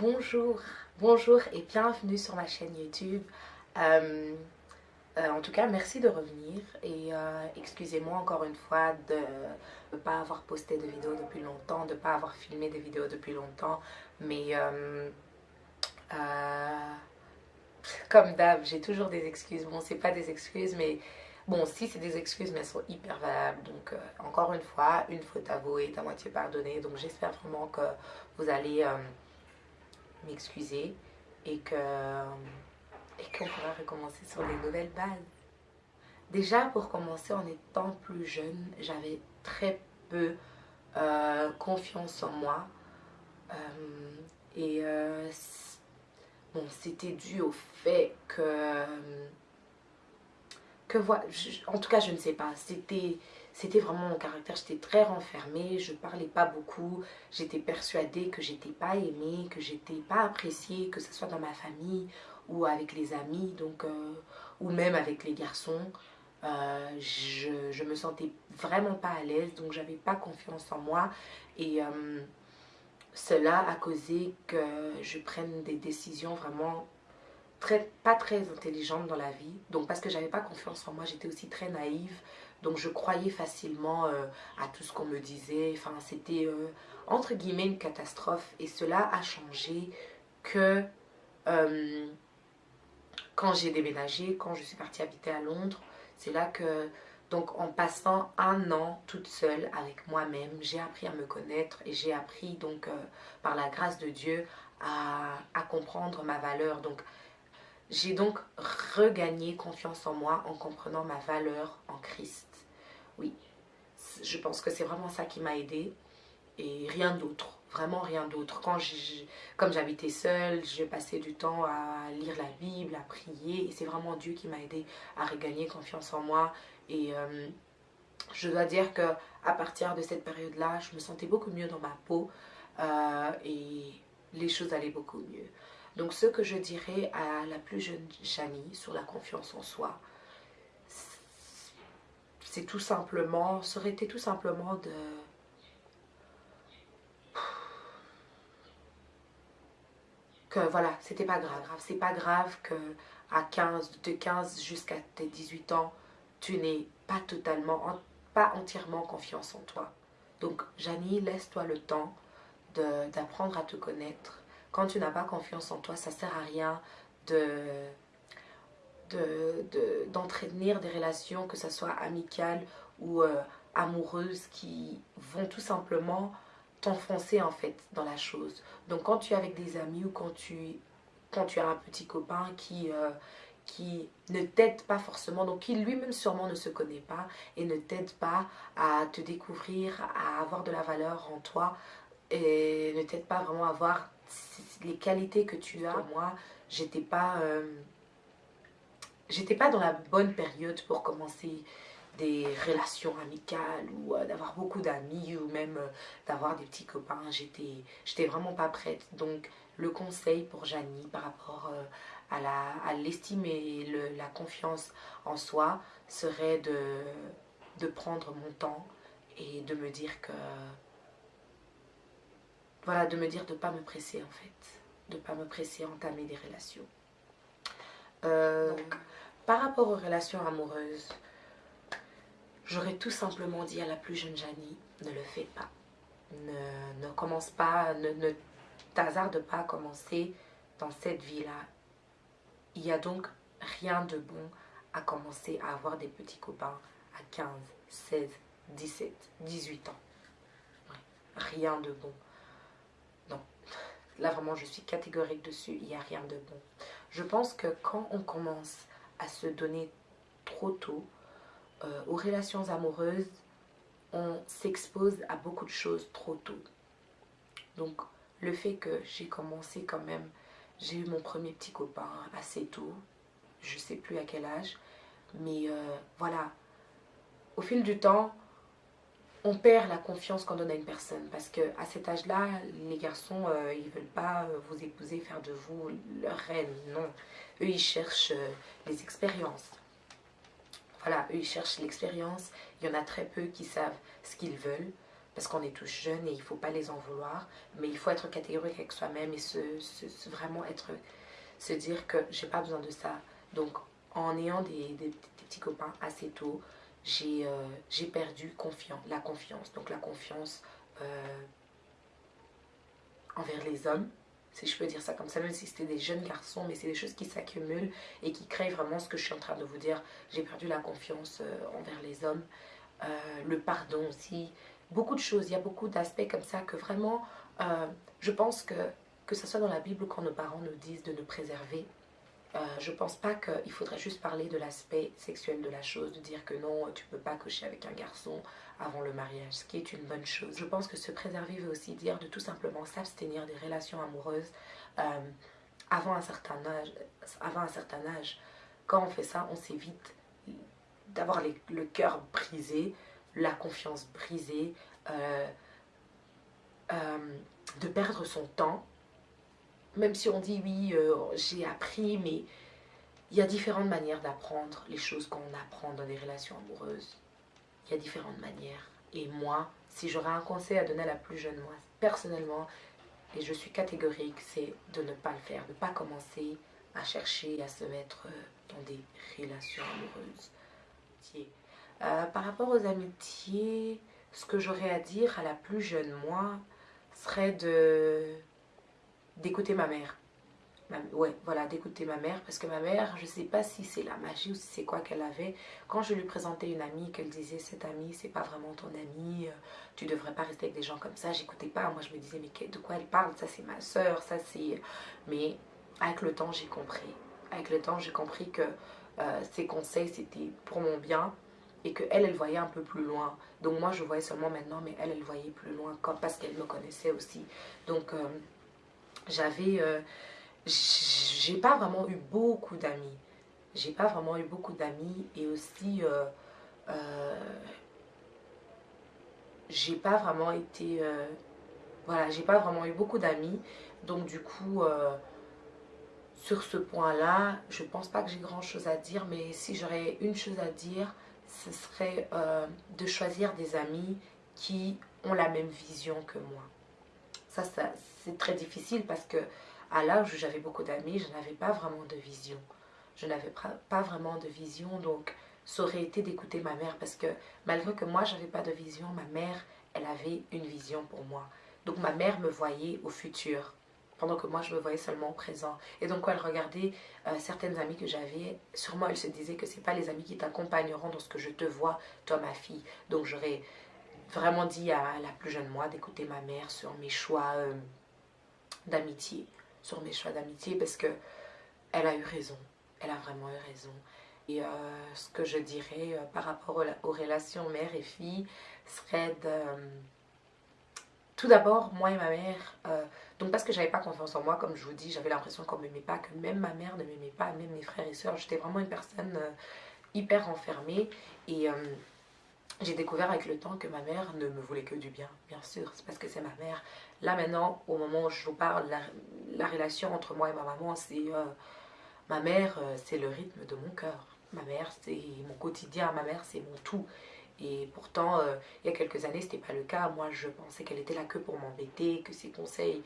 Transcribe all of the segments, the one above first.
Bonjour, bonjour et bienvenue sur ma chaîne YouTube. Euh, euh, en tout cas, merci de revenir et euh, excusez-moi encore une fois de ne pas avoir posté de vidéos depuis longtemps, de ne pas avoir filmé des vidéos depuis longtemps, mais comme d'hab, j'ai toujours des excuses. Bon, c'est pas des excuses, mais bon, si c'est des excuses, mais elles sont hyper valables. Donc, encore une fois, une faute avouée est à moitié pardonnée. Donc, j'espère vraiment que vous allez m'excuser et que et qu'on pourra recommencer sur les nouvelles bases. Déjà pour commencer en étant plus jeune, j'avais très peu euh, confiance en moi euh, et euh, c'était dû au fait que que voilà, en tout cas je ne sais pas, c'était vraiment mon caractère. J'étais très renfermée, je parlais pas beaucoup, j'étais persuadée que j'étais pas aimée, que j'étais pas appréciée, que ce soit dans ma famille ou avec les amis, donc, euh, ou même avec les garçons. Euh, je, me sentais vraiment pas à l'aise, donc j'avais pas confiance en moi. Et euh, cela a causé que je prenne des décisions vraiment très, pas très intelligentes dans la vie. Donc parce que j'avais pas confiance en moi, j'étais aussi très naïve. Donc je croyais facilement euh, à tout ce qu'on me disait. Enfin, c'était euh, entre guillemets une catastrophe. Et cela a changé que euh, quand j'ai déménagé, quand je suis partie habiter à Londres, c'est là que, donc en passant un an toute seule avec moi-même, j'ai appris à me connaître et j'ai appris donc par la grâce de Dieu à, comprendre ma valeur. Donc j'ai donc regagné confiance en moi en comprenant ma valeur en Christ. Oui, je pense que c'est vraiment ça qui m'a aidé et rien d'autre, vraiment rien d'autre. Quand comme j'habitais seule, je passais du temps à lire la Bible, à prier et c'est vraiment Dieu qui m'a aidé à regagner confiance en moi et euh, je dois dire que à partir de cette période-là, je me sentais beaucoup mieux dans ma peau euh, et les choses allaient beaucoup mieux. Donc ce que je dirais à la plus jeune Janie sur la confiance en soi, c'est tout simplement, ça aurait été tout simplement de... Que voilà, c'était pas grave. C'est pas grave que à 15, de 15 jusqu'à tes 18 ans, tu n'es pas totalement, pas entièrement confiance en toi. Donc, Janie, laisse-toi le temps d'apprendre à te connaître, quand tu n'as pas confiance en toi, ça sert à rien de d'entretenir des relations, que ce soit amicales ou euh, amoureuses, qui vont tout simplement t'enfoncer en fait dans la chose. Donc quand tu es avec des amis ou quand tu, quand tu as un petit copain qui, euh, qui ne t'aide pas forcément, donc qui lui-même sûrement ne se connaît pas et ne t'aide pas à te découvrir, à avoir de la valeur en toi et ne t'aide pas vraiment à avoir les qualités que tu as. Moi, j'étais pas, euh, j'étais pas dans la bonne période pour commencer des relations amicales ou euh, d'avoir beaucoup d'amis ou même euh, d'avoir des petits copains. J'étais, j'étais vraiment pas prête. Donc, le conseil pour Janie par rapport à l'estime et le, la confiance en soi serait de, de prendre mon temps et de me dire que voilà, de me dire de ne pas me presser en fait. De ne pas me presser à entamer des relations. Euh, par rapport aux relations amoureuses, j'aurais tout simplement dit à la plus jeune Janie, ne le fais pas. Ne, commence pas, ne, ne t'hazarde pas à commencer dans cette vie-là. Il y a donc rien de bon à commencer à avoir des petits copains à 15, 16, 17, 18 ans. rien de bon. Là, vraiment, je suis catégorique dessus. Il n'y a rien de bon. Je pense que quand on commence à se donner trop tôt euh, aux relations amoureuses, on s'expose à beaucoup de choses trop tôt. Donc, le fait que j'ai commencé quand même, j'ai eu mon premier petit copain assez tôt, je ne sais plus à quel âge, mais euh, voilà, au fil du temps, on perd la confiance qu'on donne à une personne. Parce que à cet âge-là, les garçons, euh, ils veulent pas euh, vous épouser, faire de vous leur reine, non. Eux, ils cherchent euh, les expériences. voilà, eux, ils cherchent l'expérience. Il y en a très peu qui savent ce qu'ils veulent parce qu'on est tous jeunes et il ne faut pas les en vouloir. Mais il faut être catégorique avec soi-même et se, vraiment être, se dire que j'ai pas besoin de ça. Donc, en ayant des, petits copains assez tôt, j'ai euh, perdu la confiance. Donc, la confiance euh, envers les hommes, si je peux dire ça comme ça, même si c'était des jeunes garçons, mais c'est des choses qui s'accumulent et qui créent vraiment ce que je suis en train de vous dire. J'ai perdu la confiance euh, envers les hommes, le pardon aussi, beaucoup de choses. Il y a beaucoup d'aspects comme ça que vraiment, euh, je pense que, que ce soit dans la Bible quand nos parents nous disent de nous préserver, je pense pas qu'il faudrait juste parler de l'aspect sexuel de la chose, de dire que non, tu peux pas coucher avec un garçon avant le mariage, ce qui est une bonne chose. Je pense que se préserver veut aussi dire de tout simplement s'abstenir des relations amoureuses euh, avant, un certain âge, avant un certain âge. Quand on fait ça, on s'évite d'avoir le cœur brisé, la confiance brisée, euh, euh, de perdre son temps. Même si on dit oui, j'ai appris, mais il y a différentes manières d'apprendre les choses qu'on apprend dans des relations amoureuses il y a différentes manières. Et moi, si j'aurais un conseil à donner à la plus jeune moi, personnellement, et je suis catégorique, c'est de ne pas le faire, de ne pas commencer à chercher à se mettre euh, dans des relations amoureuses. Euh, par rapport aux amitiés, ce que j'aurais à dire à la plus jeune moi serait de d'écouter ma mère ouais, voilà, d'écouter ma mère. Parce que ma mère, je sais pas si c'est la magie ou si c'est quoi qu'elle avait. Quand je lui présentais une amie, qu'elle disait cette amie, c'est pas vraiment ton amie, euh, tu devrais pas rester avec des gens comme ça. J'écoutais pas. Moi, je me disais, mais de quoi elle parle? Ça, c'est ma soeur, ça, c'est. Mais avec le temps, j'ai compris. Avec le temps, j'ai compris que euh, ses conseils, c'était pour mon bien et que elle, elle voyait un peu plus loin. Donc moi, je voyais seulement maintenant, mais elle, elle voyait plus loin parce qu'elle me connaissait aussi. Donc euh, j'avais j'ai pas vraiment eu beaucoup d'amis. J'ai pas vraiment eu beaucoup d'amis et aussi euh, euh, j'ai pas vraiment été euh, voilà j'ai pas vraiment eu beaucoup d'amis donc du coup sur ce point là je pense pas que j'ai grand chose à dire mais si j'aurais une chose à dire ce serait de choisir des amis qui ont la même vision que moi ça, ça c'est très difficile parce que à l'âge où j'avais beaucoup d'amis, je n'avais pas vraiment de vision. Je n'avais pas vraiment de vision, donc ça aurait été d'écouter ma mère parce que malgré que moi j'avais pas de vision, ma mère, elle avait une vision pour moi. Donc ma mère me voyait au futur, pendant que moi je me voyais seulement au présent. Et donc quand elle regardait euh, certaines amies que j'avais, sûrement elle se disait que c'est pas les amis qui t'accompagneront dans ce que je te vois, toi ma fille. Donc j'aurais vraiment dit à la plus jeune moi d'écouter ma mère sur mes choix euh, d'amitié sur mes choix d'amitié parce que elle a eu raison. Elle a vraiment eu raison. Et euh, ce que je dirais par rapport aux, relations mère et fille serait de... Euh, tout d'abord, moi et ma mère, donc parce que j'avais pas confiance en moi, comme je vous dis, j'avais l'impression qu'on m'aimait pas, que même ma mère ne m'aimait pas, même mes frères et sœurs, j'étais vraiment une personne hyper enfermée. Et j'ai découvert avec le temps que ma mère ne me voulait que du bien, bien sûr, c'est parce que c'est ma mère. Là maintenant, au moment où je vous parle, la, relation entre moi et ma maman, c'est euh, ma mère, euh, c'est le rythme de mon cœur. Ma mère, c'est mon quotidien, ma mère, c'est mon tout. Et pourtant, euh, il y a quelques années, c'était pas le cas. Moi, je pensais qu'elle était là que pour m'embêter, que ses conseils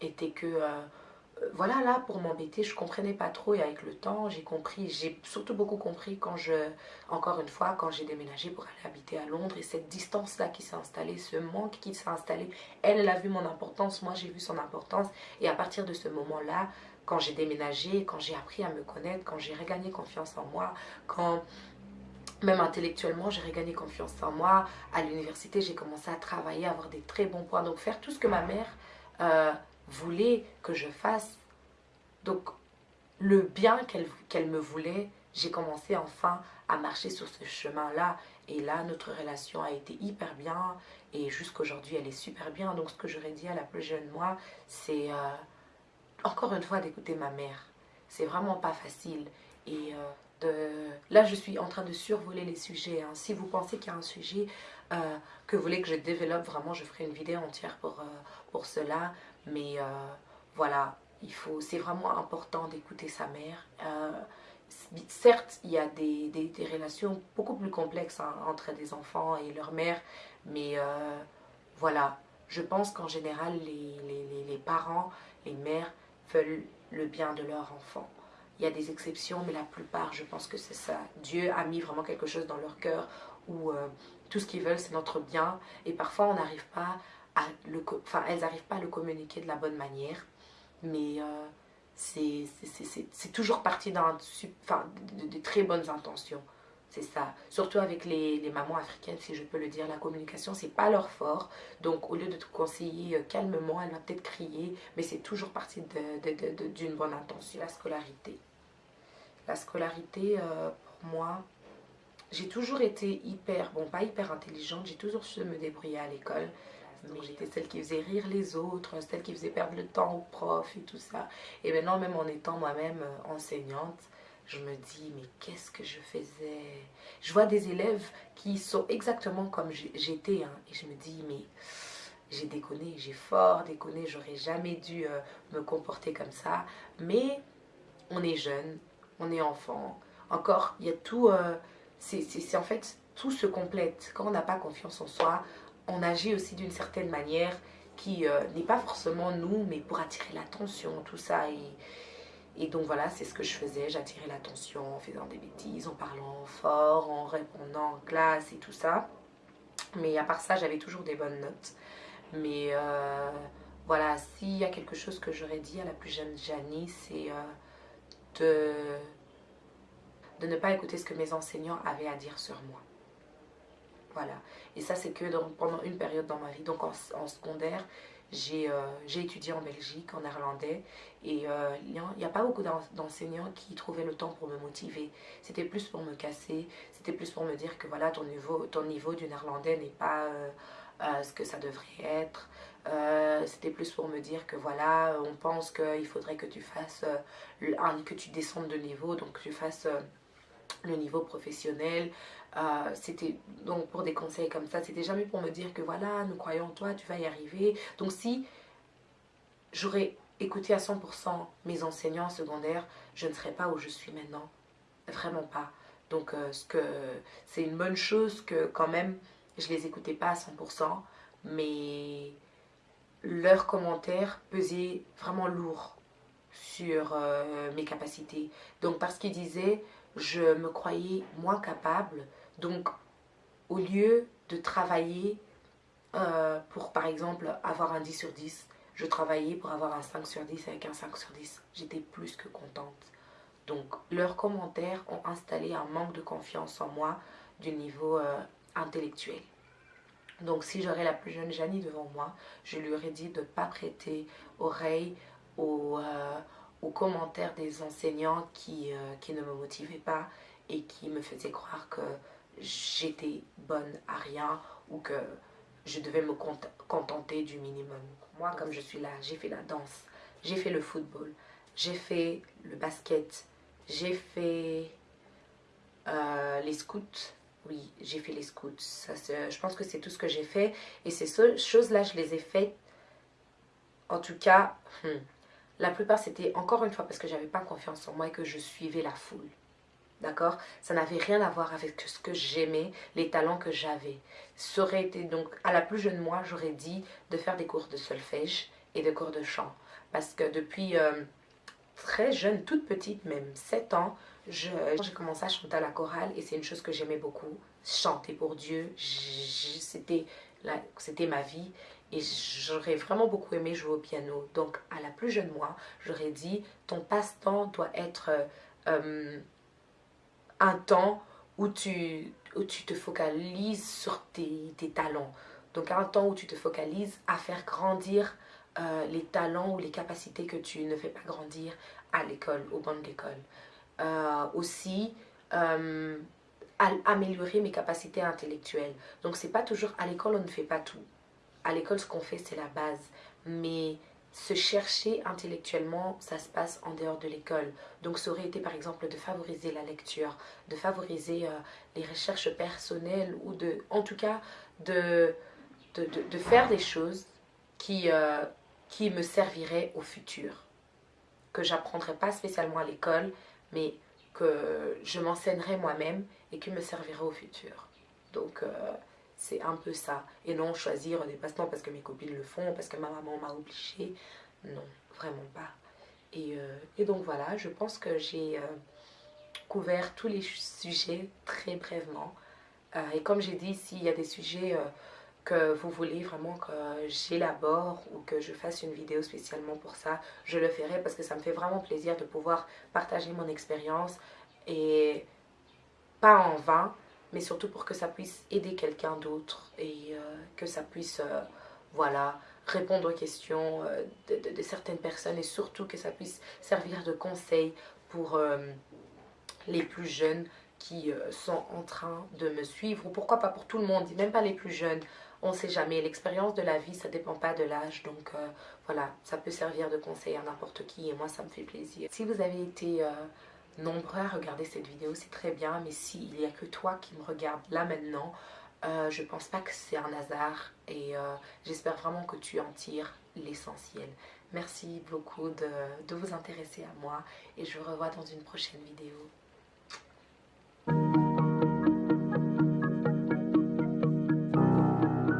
étaient que voilà, là, pour m'embêter, je comprenais pas trop et avec le temps, j'ai compris, j'ai surtout beaucoup compris quand je, encore une fois, quand j'ai déménagé pour aller habiter à Londres et cette distance-là qui s'est installée, ce manque qui s'est installé, elle, elle a vu mon importance, moi j'ai vu son importance. Et à partir de ce moment-là, quand j'ai déménagé, quand j'ai appris à me connaître, quand j'ai regagné confiance en moi, quand même intellectuellement, j'ai regagné confiance en moi, à l'université, j'ai commencé à travailler, à avoir des très bons points, donc faire tout ce que ma mère... Euh, voulait que je fasse. Donc, le bien qu'elle me voulait, j'ai commencé enfin à marcher sur ce chemin-là. Et là, notre relation a été hyper bien. Et jusqu'aujourd'hui, elle est super bien. Donc, ce que j'aurais dit à la plus jeune moi, c'est euh, encore une fois d'écouter ma mère. C'est vraiment pas facile. Et euh, là, je suis en train de survoler les sujets. Hein. Si vous pensez qu'il y a un sujet euh, que vous voulez que je développe, vraiment, je ferai une vidéo entière pour, pour cela. Mais euh, voilà, il faut, c'est vraiment important d'écouter sa mère. Euh, certes, il y a des, relations beaucoup plus complexes hein, entre des enfants et leur mère, mais euh, voilà, je pense qu'en général, les, les, les, parents, les mères veulent le bien de leur enfant. Il y a des exceptions, mais la plupart, je pense que c'est ça. Dieu a mis vraiment quelque chose dans leur cœur où euh, tout ce qu'ils veulent, c'est notre bien. Et parfois, on n'arrive pas à le... Enfin, elles n'arrivent pas à le communiquer de la bonne manière. Mais euh, c'est toujours parti d'un, enfin, de, très bonnes intentions. C'est ça. Surtout avec les, les, mamans africaines, si je peux le dire, la communication, c'est pas leur fort. Donc, au lieu de te conseiller euh, calmement, elle va peut-être crier, mais c'est toujours parti d'une bonne intention. La scolarité. La scolarité, euh, pour moi, j'ai toujours été hyper, bon, pas hyper intelligente, j'ai toujours su me débrouiller à l'école. Donc j'étais celle qui faisait rire les autres, celle qui faisait perdre le temps aux profs et tout ça. Et maintenant, même en étant moi-même euh, enseignante, je me dis, mais qu'est-ce que je faisais? Je vois des élèves qui sont exactement comme j'étais. Hein, et je me dis, mais j'ai déconné, j'ai fort déconné, j'aurais jamais dû euh, me comporter comme ça. Mais on est jeune, on est enfant. Encore, il y a tout... Euh, c'est en fait, tout se complète. Quand on n'a pas confiance en soi, on agit aussi d'une certaine manière qui euh, n'est pas forcément nous, mais pour attirer l'attention, tout ça. Et, donc voilà, c'est ce que je faisais. J'attirais l'attention en faisant des bêtises, en parlant fort, en répondant en classe et tout ça. Mais à part ça, j'avais toujours des bonnes notes. Mais euh, voilà, s'il y a quelque chose que j'aurais dit à la plus jeune Janie, c'est de, de ne pas écouter ce que mes enseignants avaient à dire sur moi. Voilà. Et ça, c'est que pendant une période dans ma vie. Donc en, secondaire, euh, j'ai étudié en Belgique, en néerlandais. Et euh, il n'y a, pas beaucoup d'enseignants qui trouvaient le temps pour me motiver. C'était plus pour me casser. C'était plus pour me dire que voilà, ton niveau, ton niveau du néerlandais n'est pas euh, ce que ça devrait être. C'était plus pour me dire que voilà, on pense qu'il faudrait que tu fasses, que tu descendes de niveau. Donc que tu fasses le niveau professionnel. Euh, c'était donc pour des conseils comme ça, c'était jamais pour me dire que voilà, nous croyons en toi, tu vas y arriver. Donc si j'aurais écouté à 100% mes enseignants secondaires, je ne serais pas où je suis maintenant. Vraiment pas. Donc euh, ce que c'est une bonne chose que quand même je les écoutais pas à 100%, mais leurs commentaires pesaient vraiment lourd sur euh, mes capacités. Donc parce qu'ils disaient je me croyais moins capable. Donc, au lieu de travailler euh, pour, par exemple, avoir un 10 sur 10, je travaillais pour avoir un 5 sur 10 avec un 5 sur 10. J'étais plus que contente. Donc, leurs commentaires ont installé un manque de confiance en moi du niveau euh, intellectuel. Donc, si j'aurais la plus jeune Janie devant moi, je lui aurais dit de ne pas prêter oreille aux... Euh, aux commentaires des enseignants qui, euh, qui ne me motivaient pas et qui me faisaient croire que j'étais bonne à rien ou que je devais me contenter du minimum. Moi, comme je suis là, j'ai fait la danse, j'ai fait le football, j'ai fait le basket, j'ai fait euh, les scouts. Oui, j'ai fait les scouts. Ça, je pense que c'est tout ce que j'ai fait. Et ces choses-là, je les ai faites, en tout cas, hmm, la plupart, c'était encore une fois parce que j'avais pas confiance en moi et que je suivais la foule. D'accord? Ça n'avait rien à voir avec ce que j'aimais, les talents que j'avais. Ça aurait été donc, à la plus jeune moi, j'aurais dit de faire des cours de solfège et de cours de chant. Parce que depuis euh, très jeune, toute petite même, 7 ans, j'ai commencé à chanter à la chorale et c'est une chose que j'aimais beaucoup. Chanter pour Dieu, c'était ma vie et j'aurais vraiment beaucoup aimé jouer au piano. Donc, à la plus jeune moi, j'aurais dit, ton passe-temps doit être euh, un temps où tu, où tu te focalises sur tes, tes, talents. Donc, un temps où tu te focalises à faire grandir euh, les talents ou les capacités que tu ne fais pas grandir à l'école, au banc de l'école. Euh, aussi, améliorer mes capacités intellectuelles. Donc, c'est pas toujours à l'école, on ne fait pas tout à l'école, ce qu'on fait, c'est la base. Mais se chercher intellectuellement, ça se passe en dehors de l'école. Donc ça aurait été par exemple de favoriser la lecture, de favoriser euh, les recherches personnelles ou de, en tout cas, de, de, faire des choses qui, euh, qui me serviraient au futur. Que j'apprendrai pas spécialement à l'école, mais que je m'enseignerai moi-même et qui me servira au futur. Donc, euh, c'est un peu ça. Et non choisir des passe-temps parce que mes copines le font, parce que ma maman m'a obligée. Non, vraiment pas. Et, et, donc voilà, je pense que j'ai couvert tous les sujets très brièvement. et comme j'ai dit, s'il y a des sujets que vous voulez vraiment que j'élabore ou que je fasse une vidéo spécialement pour ça, je le ferai parce que ça me fait vraiment plaisir de pouvoir partager mon expérience et pas en vain, mais surtout pour que ça puisse aider quelqu'un d'autre et euh, que ça puisse, euh, voilà, répondre aux questions euh, de, certaines personnes et surtout que ça puisse servir de conseil pour les plus jeunes qui sont en train de me suivre ou pourquoi pas pour tout le monde, même pas les plus jeunes, on ne sait jamais. L'expérience de la vie, ça dépend pas de l'âge. Donc voilà, ça peut servir de conseil à n'importe qui et moi, ça me fait plaisir. Si vous avez été nombreux à regarder cette vidéo, c'est très bien. Mais s'il n'y a que toi qui me regarde là maintenant, euh, je pense pas que c'est un hasard. Et j'espère vraiment que tu en tires l'essentiel. Merci beaucoup de, de vous intéresser à moi et je vous revois dans une prochaine vidéo.